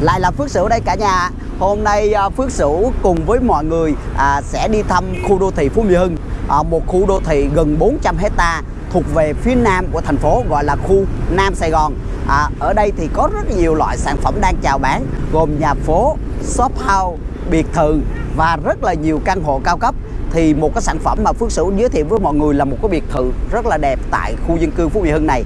lại là Phước Sửu đây cả nhà. Hôm nay à, Phước Sửu cùng với mọi người à, sẽ đi thăm khu đô thị Phú Mỹ Hưng. À, Một khu đô thị gần 400 hecta thuộc về phía nam của thành phố gọi là khu Nam Sài Gòn. À, Ở đây thì có rất nhiều loại sản phẩm đang chào bán Gồm nhà phố, shop house, biệt thự và rất là nhiều căn hộ cao cấp. Thì một cái sản phẩm mà Phước Sửu giới thiệu với mọi người là một cái biệt thự rất là đẹp tại khu dân cư Phú Mỹ Hưng này.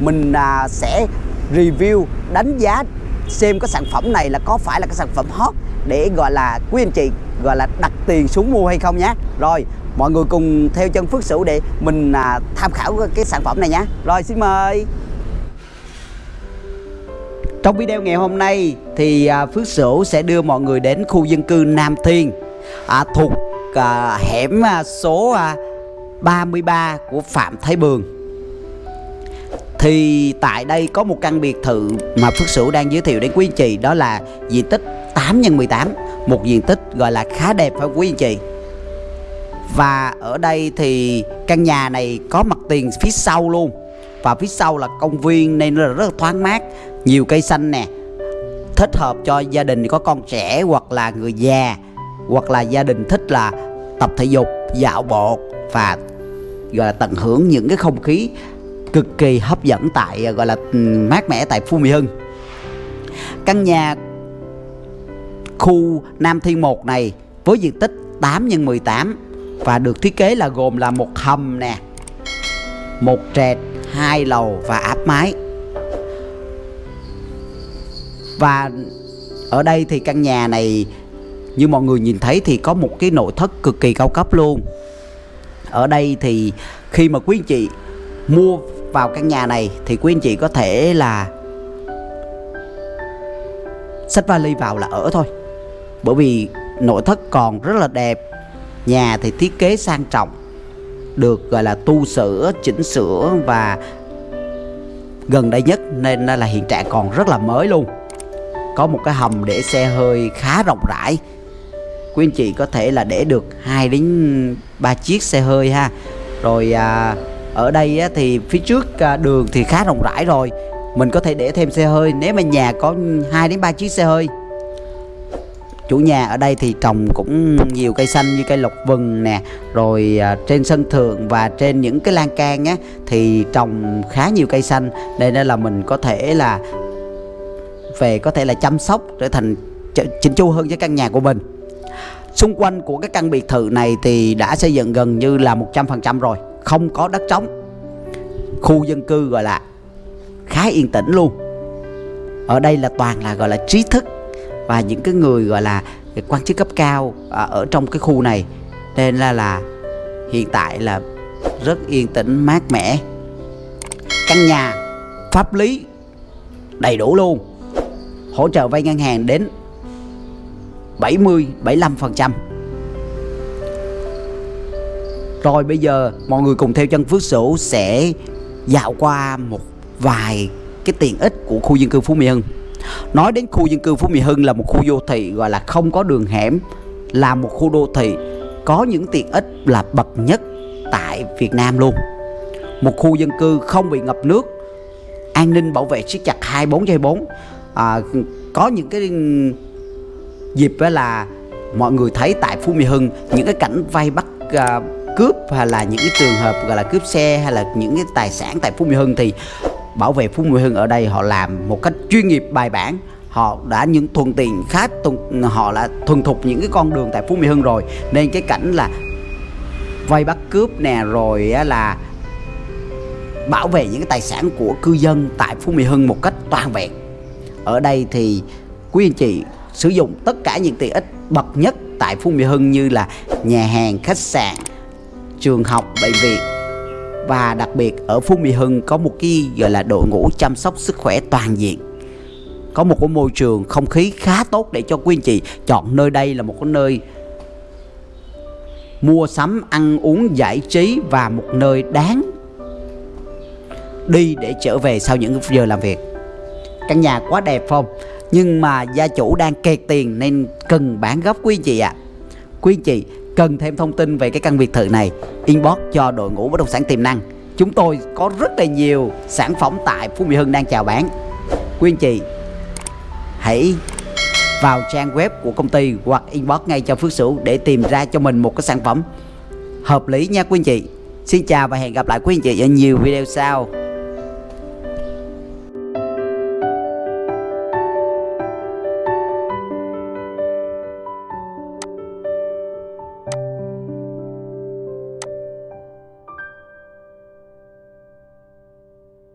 Mình à, sẽ review đánh giá xem cái sản phẩm này là có phải là cái sản phẩm hot để gọi là quý anh chị gọi là đặt tiền xuống mua hay không nhé rồi mọi người cùng theo chân Phước Sửu để mình à, tham khảo cái sản phẩm này nhé rồi xin mời. Trong video ngày hôm nay thì à, Phước Sửu sẽ đưa mọi người đến khu dân cư Nam Thiên à, thuộc à, hẻm à, số à, 33 của Phạm Thái Bường thì tại đây có một căn biệt thự mà Phước Sửu đang giới thiệu đến quý anh chị, đó là diện tích 8 x 18 một diện tích gọi là khá đẹp phải quý anh chị? Và ở đây thì căn nhà này có mặt tiền phía sau luôn. Và phía sau là công viên nên là rất là thoáng mát, nhiều cây xanh nè. Thích hợp cho gia đình có con trẻ hoặc là người già, hoặc là gia đình thích là tập thể dục, dạo bộ và gọi là tận hưởng những cái không khí cực kỳ hấp dẫn tại à, gọi là ừ, mát mẻ tại Phú Mỹ Hưng. Căn nhà khu Nam Thiên 1 này với diện tích 8 x 18 và được thiết kế là gồm là một hầm nè, một trệt, hai lầu và áp mái. Và ở đây thì căn nhà này, như mọi người nhìn thấy thì có một cái nội thất cực kỳ cao cấp luôn. Ở đây thì khi mà quý anh chị mua vào căn nhà này thì quý anh chị có thể là xách vali vào là ở thôi. Bởi vì nội thất còn rất là đẹp nhà thì thiết kế sang trọng được gọi là tu sửa chỉnh sửa và gần đây nhất nên là hiện trạng còn rất là mới luôn. Có một cái hầm để xe hơi khá rộng rãi. Quý anh chị có thể là để được 2 đến 3 chiếc xe hơi ha. Rồi à, ở đây á, thì phía trước à, đường thì khá rộng rãi rồi. Mình có thể để thêm xe hơi. Nếu mà nhà có 2 đến 3 chiếc xe hơi. Chủ nhà ở đây thì trồng cũng nhiều cây xanh như cây lộc vừng nè. Rồi à, trên sân thượng và trên những cái lan can á thì trồng khá nhiều cây xanh. Đây nên là mình có thể là về có thể là chăm sóc trở thành chỉnh chu hơn cho căn nhà của mình. Xung quanh của cái căn biệt thự này thì đã xây dựng gần như là 100% rồi không có đất trống. Khu dân cư gọi là khá yên tĩnh luôn. Ở đây là toàn là gọi là trí thức và những cái người gọi là quan chức cấp cao à, ở trong cái khu này. Nên là là hiện tại là rất yên tĩnh, mát mẻ. Căn nhà pháp lý đầy đủ luôn. Hỗ trợ vay ngân hàng đến 70 75% rồi bây giờ mọi người cùng theo chân Phước Sửu sẽ dạo qua một vài cái tiện ích của khu dân cư Phú Mỹ Hưng. Nói đến khu dân cư Phú Mỹ Hưng là một khu đô thị gọi là không có đường hẻm Là một khu đô thị có những tiện ích là bậc nhất tại Việt Nam luôn. Một khu dân cư không bị ngập nước An ninh bảo vệ siết chặt 24 trên 24 à, Có những cái dịp là mọi người thấy tại Phú Mỹ Hưng Những cái cảnh vay bắt uh, cướp hay là những cái trường hợp gọi là cướp xe hay là những cái tài sản tại Phú Mỹ Hưng thì bảo vệ Phú Mỹ Hưng ở đây họ làm một cách chuyên nghiệp bài bản. Họ đã những thuận tiện khác họ đã thuần thục những cái con đường tại Phú Mỹ Hưng rồi. Nên cái cảnh là vay bắt cướp nè rồi là bảo vệ những cái tài sản của cư dân tại Phú Mỹ Hưng một cách toàn vẹn. Ở đây thì quý anh chị sử dụng tất cả những tiện ích bậc nhất tại Phú Mỹ Hưng như là nhà hàng, khách sạn, trường học, bệnh viện. Và đặc biệt ở Phú Mỹ Hưng có một cái gọi là đội ngũ chăm sóc sức khỏe toàn diện. Có một cái môi trường không khí khá tốt để cho quý anh chị chọn nơi đây là một cái nơi mua sắm ăn uống giải trí và một nơi đáng đi để trở về sau những giờ làm việc. Căn nhà quá đẹp không? Nhưng mà gia chủ đang kẹt tiền nên cần bán gấp quý anh chị ạ. À. quý anh chị cần thêm thông tin về cái căn biệt thự này. Inbox cho đội ngũ bất động sản tiềm năng. Chúng tôi có rất là nhiều sản phẩm tại Phú Mỹ Hưng đang chào bán. Quý anh chị, hãy vào trang web của công ty hoặc inbox ngay cho Phước Sửu để tìm ra cho mình một cái sản phẩm hợp lý nha quý anh chị. Xin chào và hẹn gặp lại quý anh chị ở nhiều video sau.